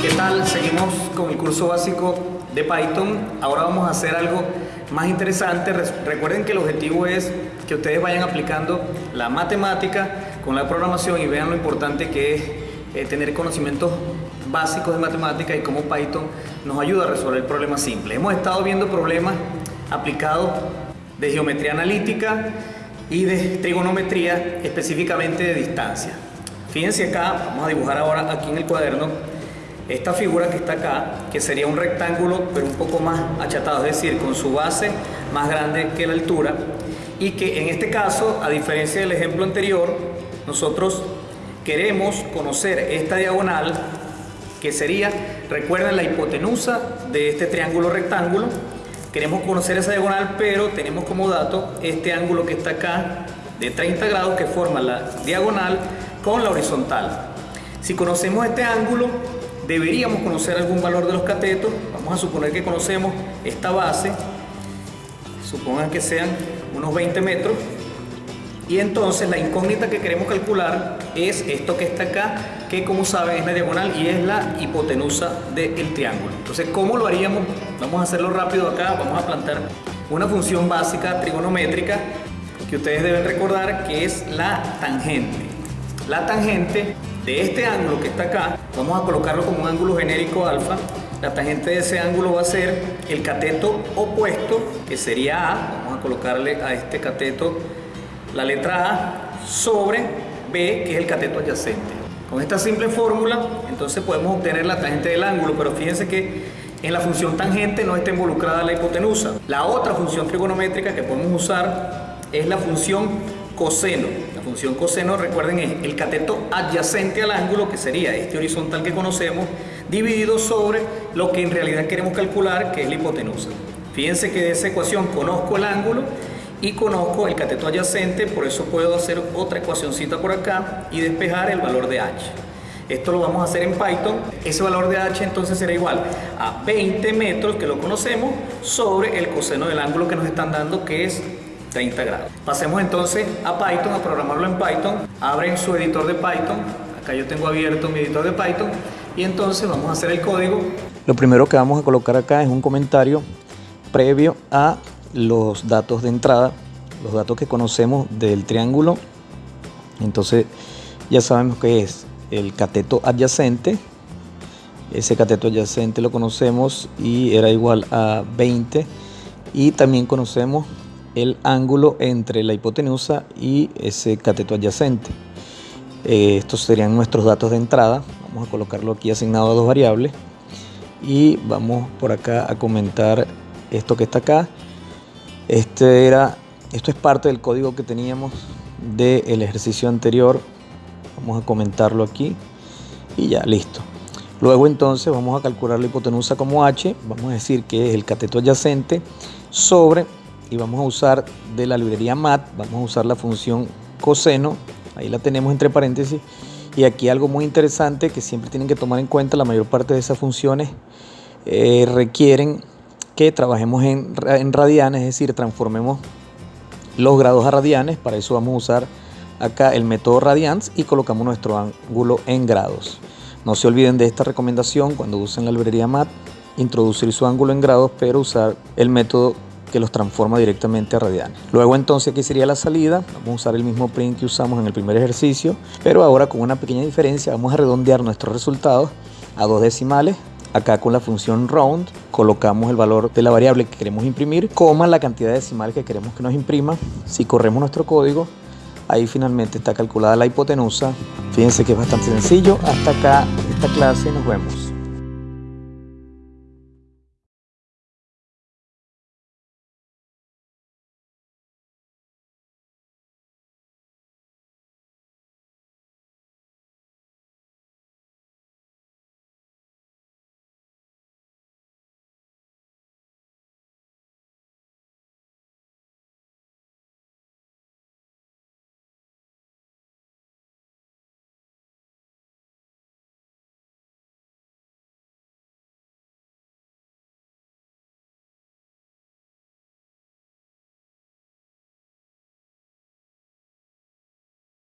¿Qué tal? Seguimos con el curso básico de Python. Ahora vamos a hacer algo más interesante. Recuerden que el objetivo es que ustedes vayan aplicando la matemática con la programación y vean lo importante que es eh, tener conocimientos básicos de matemática y cómo Python nos ayuda a resolver problemas simples. Hemos estado viendo problemas aplicados de geometría analítica y de trigonometría, específicamente de distancia. Fíjense acá, vamos a dibujar ahora aquí en el cuaderno esta figura que está acá, que sería un rectángulo pero un poco más achatado, es decir, con su base más grande que la altura y que en este caso, a diferencia del ejemplo anterior, nosotros queremos conocer esta diagonal que sería, recuerden la hipotenusa de este triángulo rectángulo, queremos conocer esa diagonal pero tenemos como dato este ángulo que está acá de 30 grados que forma la diagonal con la horizontal. Si conocemos este ángulo, deberíamos conocer algún valor de los catetos. Vamos a suponer que conocemos esta base, supongan que sean unos 20 metros. Y entonces la incógnita que queremos calcular es esto que está acá, que como saben es la diagonal y es la hipotenusa del triángulo. Entonces, ¿cómo lo haríamos? Vamos a hacerlo rápido acá, vamos a plantar una función básica trigonométrica que ustedes deben recordar que es la tangente. La tangente de este ángulo que está acá, vamos a colocarlo como un ángulo genérico alfa, la tangente de ese ángulo va a ser el cateto opuesto, que sería A, vamos a colocarle a este cateto la letra A, sobre B, que es el cateto adyacente. Con esta simple fórmula, entonces podemos obtener la tangente del ángulo, pero fíjense que en la función tangente no está involucrada la hipotenusa. La otra función trigonométrica que podemos usar es la función coseno. La función coseno, recuerden, es el cateto adyacente al ángulo, que sería este horizontal que conocemos, dividido sobre lo que en realidad queremos calcular, que es la hipotenusa. Fíjense que de esa ecuación conozco el ángulo y conozco el cateto adyacente, por eso puedo hacer otra ecuacióncita por acá y despejar el valor de h. Esto lo vamos a hacer en Python. Ese valor de h entonces será igual a 20 metros, que lo conocemos, sobre el coseno del ángulo que nos están dando, que es 30 grados. Pasemos entonces a Python, a programarlo en Python. Abren su editor de Python. Acá yo tengo abierto mi editor de Python. Y entonces vamos a hacer el código. Lo primero que vamos a colocar acá es un comentario previo a los datos de entrada, los datos que conocemos del triángulo. Entonces ya sabemos que es el cateto adyacente. Ese cateto adyacente lo conocemos y era igual a 20. Y también conocemos el ángulo entre la hipotenusa y ese cateto adyacente. Eh, estos serían nuestros datos de entrada. Vamos a colocarlo aquí asignado a dos variables. Y vamos por acá a comentar esto que está acá. Este era, esto es parte del código que teníamos del ejercicio anterior. Vamos a comentarlo aquí. Y ya, listo. Luego entonces vamos a calcular la hipotenusa como h. Vamos a decir que es el cateto adyacente sobre y vamos a usar de la librería mat, vamos a usar la función coseno, ahí la tenemos entre paréntesis, y aquí algo muy interesante que siempre tienen que tomar en cuenta, la mayor parte de esas funciones eh, requieren que trabajemos en, en radianes, es decir, transformemos los grados a radianes, para eso vamos a usar acá el método radians y colocamos nuestro ángulo en grados. No se olviden de esta recomendación cuando usen la librería MAT, introducir su ángulo en grados, pero usar el método que los transforma directamente a radianes. Luego entonces aquí sería la salida, vamos a usar el mismo print que usamos en el primer ejercicio, pero ahora con una pequeña diferencia vamos a redondear nuestros resultados a dos decimales. Acá con la función round colocamos el valor de la variable que queremos imprimir, coma la cantidad decimal que queremos que nos imprima. Si corremos nuestro código, ahí finalmente está calculada la hipotenusa. Fíjense que es bastante sencillo. Hasta acá esta clase, nos vemos.